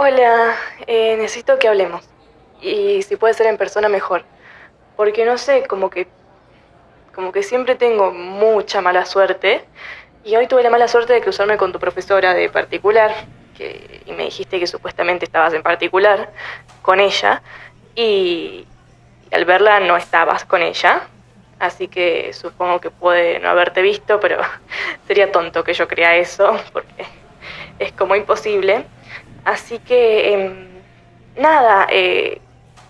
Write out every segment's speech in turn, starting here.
Hola, eh, necesito que hablemos. Y si puede ser en persona mejor. Porque no sé, como que. como que siempre tengo mucha mala suerte. Y hoy tuve la mala suerte de cruzarme con tu profesora de particular. Que, y me dijiste que supuestamente estabas en particular con ella. Y, y al verla no estabas con ella. Así que supongo que puede no haberte visto, pero sería tonto que yo crea eso, porque es como imposible. Así que, em, nada, eh,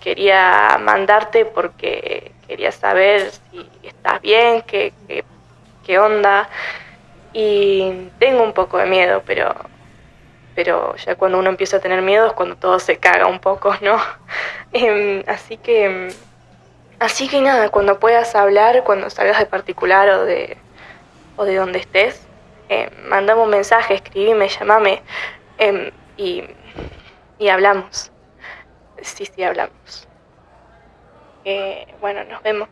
quería mandarte porque quería saber si estás bien, qué, qué, onda. Y tengo un poco de miedo, pero, pero ya cuando uno empieza a tener miedo es cuando todo se caga un poco, ¿no? Em, así que, em, así que nada, cuando puedas hablar, cuando salgas de particular o de, o de donde estés, eh, mandame un mensaje, escribime, llamame y, y hablamos. Sí, sí, hablamos. Eh, bueno, nos vemos.